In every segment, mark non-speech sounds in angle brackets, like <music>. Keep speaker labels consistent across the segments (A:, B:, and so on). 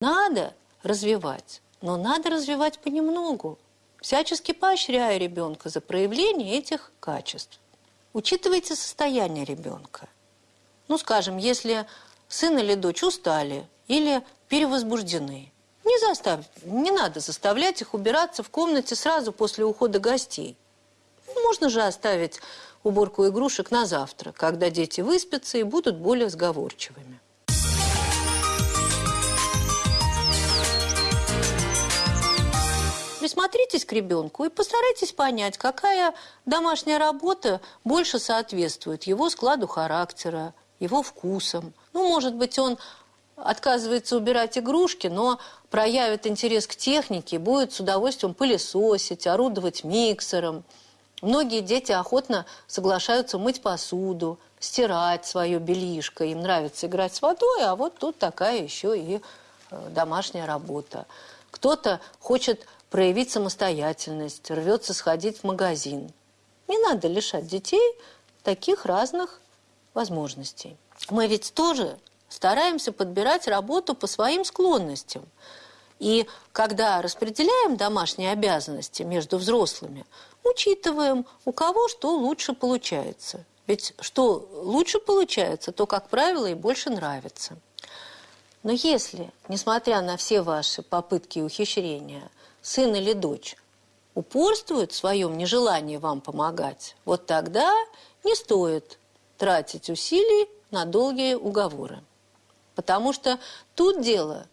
A: Надо развивать, но надо развивать понемногу, всячески поощряя ребенка за проявление этих качеств. Учитывайте состояние ребенка. Ну, скажем, если сын или дочь устали или перевозбуждены, не, застав... не надо заставлять их убираться в комнате сразу после ухода гостей. Можно же оставить уборку игрушек на завтра, когда дети выспятся и будут более сговорчивыми. Присмотритесь к ребенку и постарайтесь понять, какая домашняя работа больше соответствует его складу характера, его вкусам. Ну, может быть, он отказывается убирать игрушки, но проявит интерес к технике, будет с удовольствием пылесосить, орудовать миксером. Многие дети охотно соглашаются мыть посуду, стирать свое белишко. Им нравится играть с водой, а вот тут такая еще и э, домашняя работа. Кто-то хочет проявить самостоятельность, рвется сходить в магазин. Не надо лишать детей таких разных возможностей. Мы ведь тоже стараемся подбирать работу по своим склонностям. И когда распределяем домашние обязанности между взрослыми, учитываем, у кого что лучше получается. Ведь что лучше получается, то, как правило, и больше нравится. Но если, несмотря на все ваши попытки и ухищрения, сын или дочь упорствует в своем нежелании вам помогать, вот тогда не стоит тратить усилий на долгие уговоры. Потому что тут дело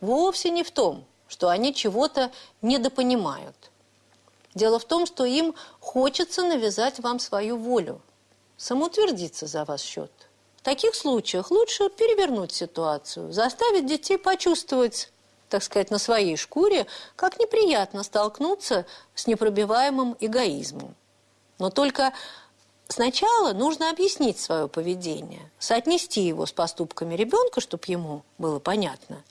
A: вовсе не в том, что они чего-то недопонимают. Дело в том, что им хочется навязать вам свою волю, самоутвердиться за ваш счет. В таких случаях лучше перевернуть ситуацию, заставить детей почувствовать так сказать, на своей шкуре, как неприятно столкнуться с непробиваемым эгоизмом. Но только сначала нужно объяснить свое поведение, соотнести его с поступками ребенка, чтобы ему было понятно.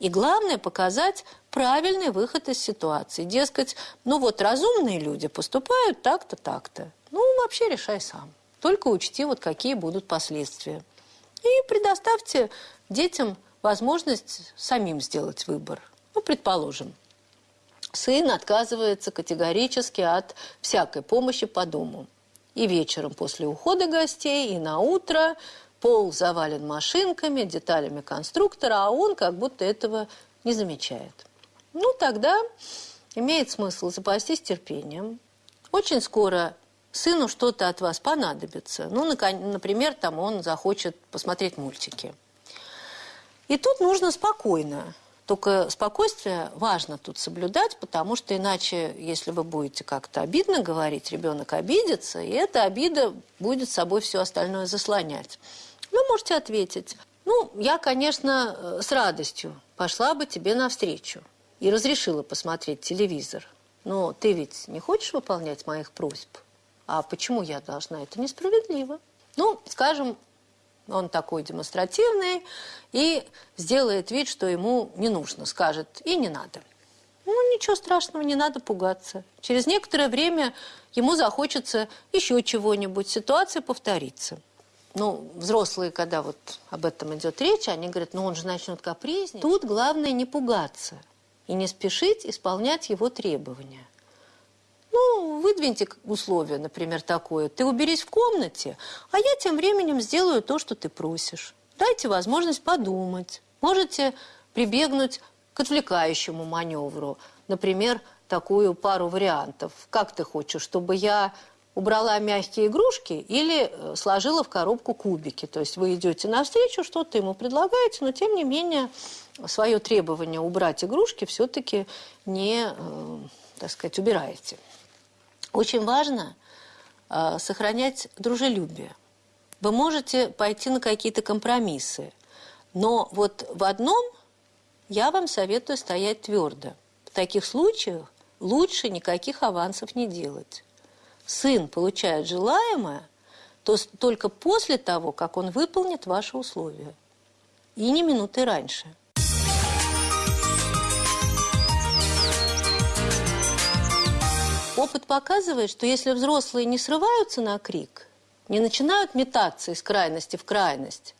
A: И главное, показать правильный выход из ситуации. Дескать, ну вот разумные люди поступают так-то, так-то. Ну, вообще решай сам. Только учти, вот какие будут последствия. И предоставьте детям возможность самим сделать выбор. Ну, предположим, сын отказывается категорически от всякой помощи по дому. И вечером после ухода гостей, и на утро пол завален машинками, деталями конструктора, а он как будто этого не замечает. Ну, тогда имеет смысл запастись терпением. Очень скоро сыну что-то от вас понадобится. Ну, например, там он захочет посмотреть мультики. И тут нужно спокойно. Только спокойствие важно тут соблюдать, потому что иначе, если вы будете как-то обидно говорить, ребенок обидится, и эта обида будет собой все остальное заслонять. Вы можете ответить, ну, я, конечно, э, с радостью пошла бы тебе навстречу и разрешила посмотреть телевизор. Но ты ведь не хочешь выполнять моих просьб? А почему я должна? Это несправедливо. Ну, скажем, он такой демонстративный и сделает вид, что ему не нужно, скажет, и не надо. Ну, ничего страшного, не надо пугаться. Через некоторое время ему захочется еще чего-нибудь, ситуация повторится. Ну, взрослые, когда вот об этом идет речь, они говорят, ну он же начнет капризничать. Тут главное не пугаться и не спешить исполнять его требования. Ну, выдвиньте условие, например, такое. Ты уберись в комнате, а я тем временем сделаю то, что ты просишь. Дайте возможность подумать. Можете прибегнуть к отвлекающему маневру. Например, такую пару вариантов. Как ты хочешь, чтобы я убрала мягкие игрушки или э, сложила в коробку кубики? То есть вы идете навстречу, что-то ему предлагаете, но тем не менее свое требование убрать игрушки все-таки не, э, так сказать, убираете. Очень важно э, сохранять дружелюбие. Вы можете пойти на какие-то компромиссы, но вот в одном я вам советую стоять твердо. В таких случаях лучше никаких авансов не делать. Сын получает желаемое то только после того, как он выполнит ваши условия. И не минуты раньше. Опыт показывает, что если взрослые не срываются на крик, не начинают метаться из крайности в крайность,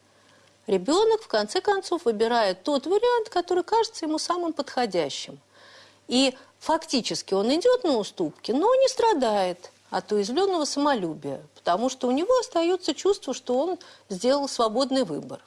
A: ребенок в конце концов выбирает тот вариант, который кажется ему самым подходящим. И фактически он идет на уступки, но не страдает от уязвленного самолюбия, потому что у него остается чувство, что он сделал свободный выбор.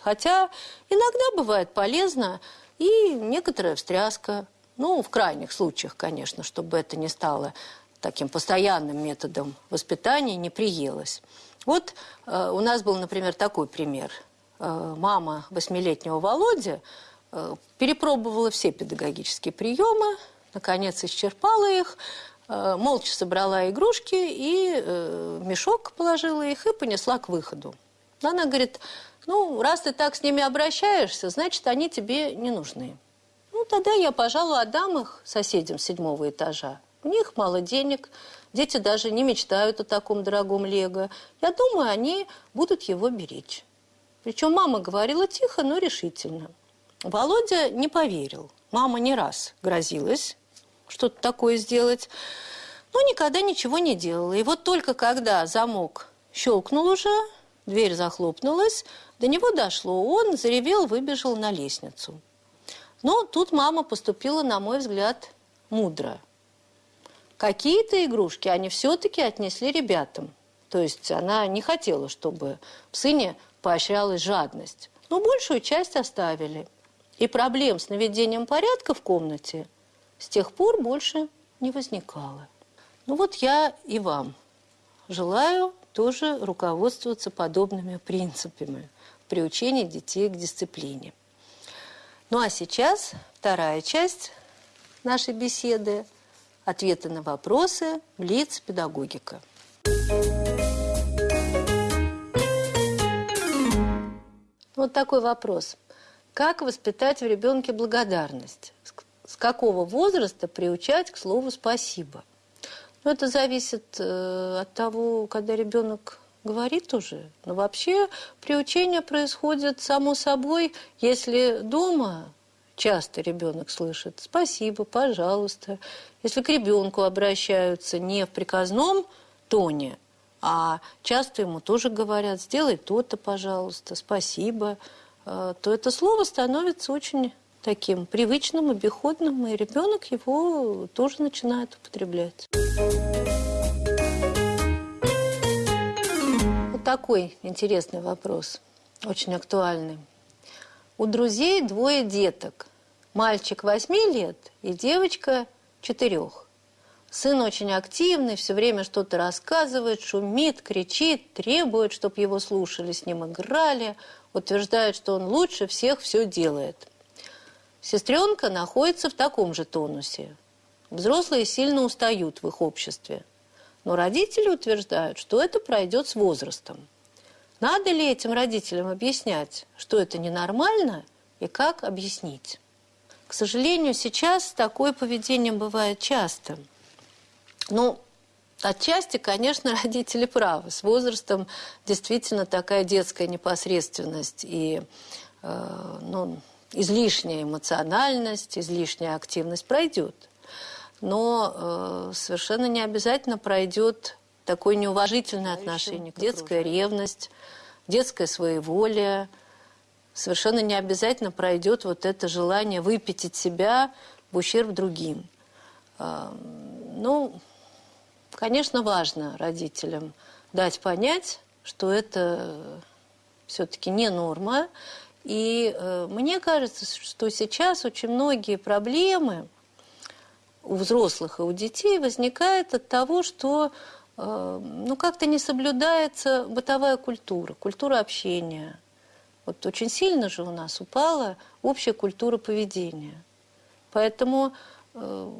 A: Хотя иногда бывает полезно и некоторая встряска, ну, в крайних случаях, конечно, чтобы это не стало таким постоянным методом воспитания, не приелось. Вот э, у нас был, например, такой пример. Э, мама восьмилетнего Володи э, перепробовала все педагогические приемы, наконец исчерпала их, молча собрала игрушки и э, в мешок положила их и понесла к выходу. Она говорит, ну, раз ты так с ними обращаешься, значит, они тебе не нужны. Ну, тогда я, пожалуй, отдам их соседям седьмого этажа. У них мало денег, дети даже не мечтают о таком дорогом лего. Я думаю, они будут его беречь. Причем мама говорила тихо, но решительно. Володя не поверил. Мама не раз грозилась что-то такое сделать, но никогда ничего не делала. И вот только когда замок щелкнул уже, дверь захлопнулась, до него дошло, он заревел, выбежал на лестницу. Но тут мама поступила, на мой взгляд, мудро. Какие-то игрушки они все-таки отнесли ребятам. То есть она не хотела, чтобы в сыне поощрялась жадность. Но большую часть оставили. И проблем с наведением порядка в комнате с тех пор больше не возникало. Ну вот я и вам желаю тоже руководствоваться подобными принципами – приучения детей к дисциплине. Ну а сейчас вторая часть нашей беседы – ответы на вопросы Блиц педагогика. Вот такой вопрос. Как воспитать в ребенке благодарность? С какого возраста приучать к слову «спасибо»? Ну, это зависит э, от того, когда ребенок говорит уже. Но вообще приучение происходит само собой, если дома часто ребенок слышит «спасибо», «пожалуйста». Если к ребенку обращаются не в приказном тоне, а часто ему тоже говорят «сделай то-то, пожалуйста», «спасибо», э, то это слово становится очень таким привычным, обиходным, и ребенок его тоже начинает употреблять. Вот такой интересный вопрос, очень актуальный. У друзей двое деток. Мальчик 8 лет и девочка 4. Сын очень активный, все время что-то рассказывает, шумит, кричит, требует, чтобы его слушали, с ним играли, утверждает, что он лучше всех все делает. Сестренка находится в таком же тонусе. Взрослые сильно устают в их обществе. Но родители утверждают, что это пройдет с возрастом. Надо ли этим родителям объяснять, что это ненормально и как объяснить? К сожалению, сейчас такое поведение бывает часто – ну, Отчасти, конечно, <laughs> родители правы. С возрастом действительно такая детская непосредственность и э, ну, излишняя эмоциональность, излишняя активность пройдет. Но э, совершенно не обязательно пройдет такое неуважительное отношение, детская ревность, детское своеволие. Совершенно не обязательно пройдет вот это желание выпятить себя в ущерб другим. Э, ну, Конечно, важно родителям дать понять, что это все-таки не норма. И э, мне кажется, что сейчас очень многие проблемы у взрослых и у детей возникают от того, что э, ну, как-то не соблюдается бытовая культура, культура общения. Вот очень сильно же у нас упала общая культура поведения. Поэтому Э,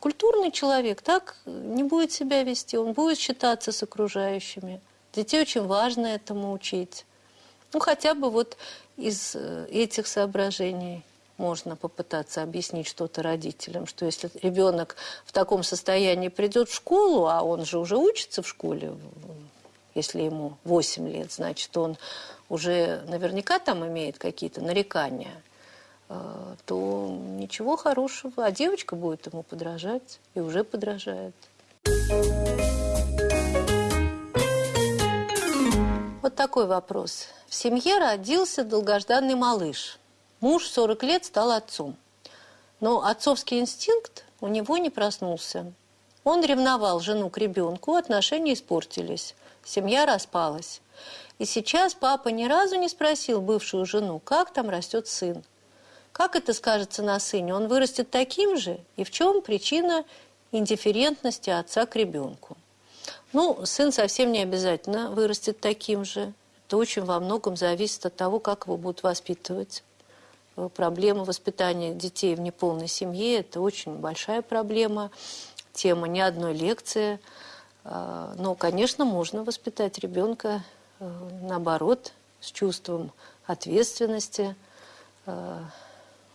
A: культурный человек так не будет себя вести, он будет считаться с окружающими. Детей очень важно этому учить. Ну, хотя бы вот из э, этих соображений можно попытаться объяснить что-то родителям, что если ребенок в таком состоянии придет в школу, а он же уже учится в школе, если ему 8 лет, значит, он уже наверняка там имеет какие-то нарекания – а, то ничего хорошего. А девочка будет ему подражать и уже подражает. Вот такой вопрос. В семье родился долгожданный малыш. Муж 40 лет стал отцом. Но отцовский инстинкт у него не проснулся. Он ревновал жену к ребенку, отношения испортились, семья распалась. И сейчас папа ни разу не спросил бывшую жену, как там растет сын. Как это скажется на сыне? Он вырастет таким же? И в чем причина индифферентности отца к ребенку? Ну, сын совсем не обязательно вырастет таким же. Это очень во многом зависит от того, как его будут воспитывать. Э, проблема воспитания детей в неполной семье – это очень большая проблема. Тема не одной лекции. Э, но, конечно, можно воспитать ребенка, э, наоборот, с чувством ответственности,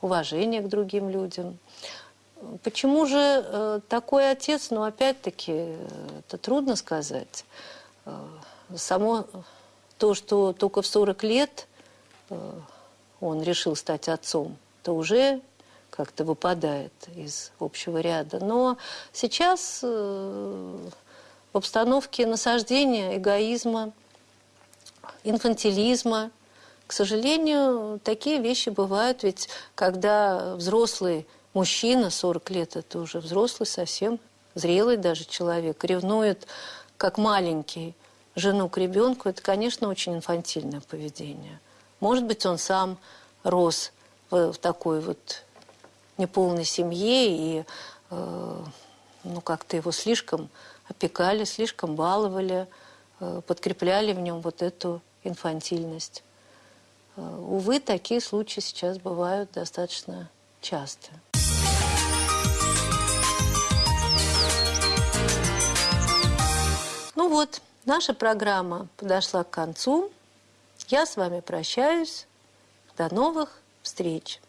A: уважения к другим людям. Почему же такой отец? Ну, опять-таки, это трудно сказать. Само то, что только в 40 лет э, он решил стать отцом, то уже как-то выпадает из общего ряда. Но сейчас в обстановке насаждения, эгоизма, инфантилизма, к сожалению, такие вещи бывают, ведь когда взрослый мужчина, 40 лет, это уже взрослый, совсем зрелый даже человек, ревнует, как маленький, жену к ребенку, это, конечно, очень инфантильное поведение. Может быть, он сам рос в, в такой вот неполной семье, и э, ну, как-то его слишком опекали, слишком баловали, э, подкрепляли в нем вот эту инфантильность. Э, увы, такие случаи сейчас бывают достаточно часто. Ну вот, наша программа подошла к концу. Я с вами прощаюсь. До новых встреч!